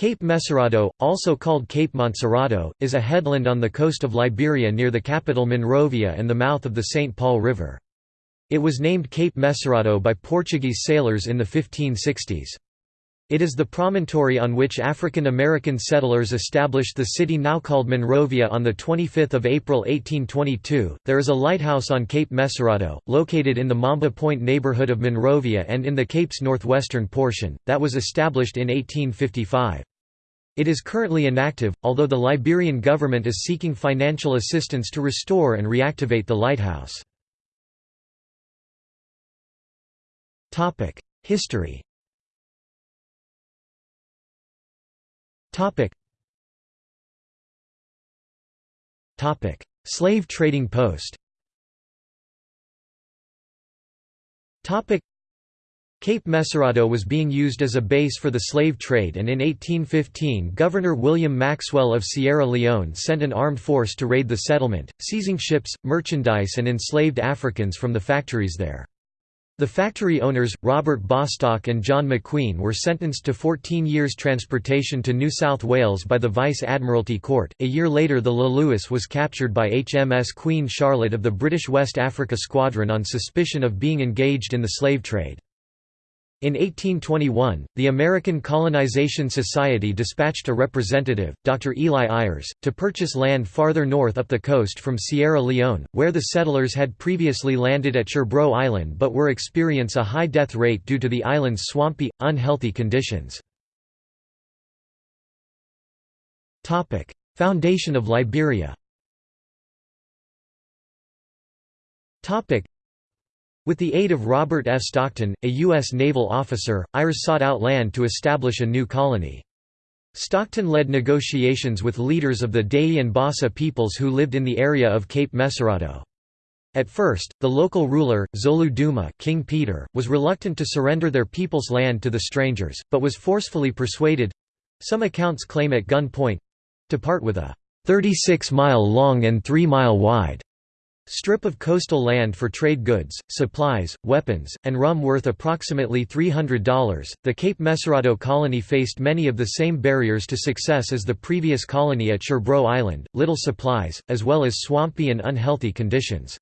Cape Mesurado, also called Cape Montserrado, is a headland on the coast of Liberia near the capital Monrovia and the mouth of the St. Paul River. It was named Cape Mesurado by Portuguese sailors in the 1560s. It is the promontory on which African American settlers established the city now called Monrovia on 25 April 1822. There is a lighthouse on Cape Mesurado, located in the Mamba Point neighborhood of Monrovia and in the Cape's northwestern portion, that was established in 1855. It is currently inactive, although the Liberian government is seeking financial assistance to restore and reactivate the lighthouse. History Slave trading post Cape Mesurado was being used as a base for the slave trade and in 1815 Governor William Maxwell of Sierra Leone sent an armed force to raid the settlement, seizing ships, merchandise and enslaved Africans from the factories there. The factory owners, Robert Bostock and John McQueen were sentenced to 14 years transportation to New South Wales by the Vice Admiralty Court. A year later the Le Louis was captured by HMS Queen Charlotte of the British West Africa Squadron on suspicion of being engaged in the slave trade. In 1821, the American Colonization Society dispatched a representative, Dr. Eli Ayres, to purchase land farther north up the coast from Sierra Leone, where the settlers had previously landed at Sherbro Island but were experience a high death rate due to the island's swampy, unhealthy conditions. Foundation of Liberia with the aid of Robert F. Stockton, a U.S. naval officer, Ayres sought out land to establish a new colony. Stockton led negotiations with leaders of the Dei and Bassa peoples who lived in the area of Cape Mesurado. At first, the local ruler, Zolu Duma King Peter, was reluctant to surrender their people's land to the strangers, but was forcefully persuaded—some accounts claim at gunpoint—to part with a 36-mile long and 3-mile wide strip of coastal land for trade goods, supplies, weapons, and rum worth approximately $300. The Cape Mesurado colony faced many of the same barriers to success as the previous colony at Sherbro Island, little supplies, as well as swampy and unhealthy conditions.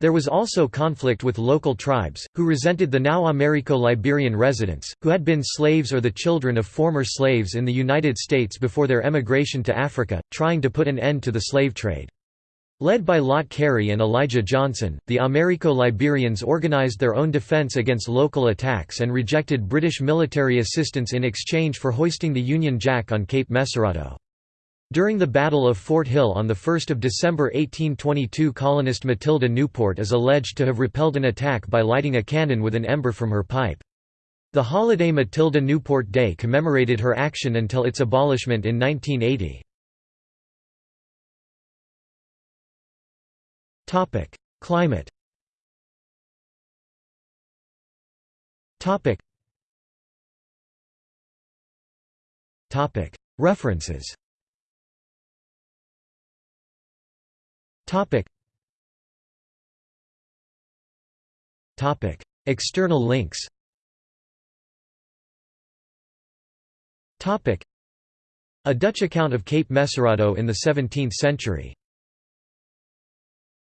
There was also conflict with local tribes, who resented the now Americo-Liberian residents, who had been slaves or the children of former slaves in the United States before their emigration to Africa, trying to put an end to the slave trade. Led by Lot Carey and Elijah Johnson, the Americo-Liberians organized their own defense against local attacks and rejected British military assistance in exchange for hoisting the Union Jack on Cape Mesurado. During the Battle of Fort Hill on 1 December 1822 colonist Matilda Newport is alleged to have repelled an attack by lighting a cannon with an ember from her pipe. The holiday Matilda Newport Day commemorated her action until its abolishment in 1980. Topic: Climate. Topic. Topic. References. Topic. Topic. External links. Topic. A Dutch account of Cape Mesurado in the 17th century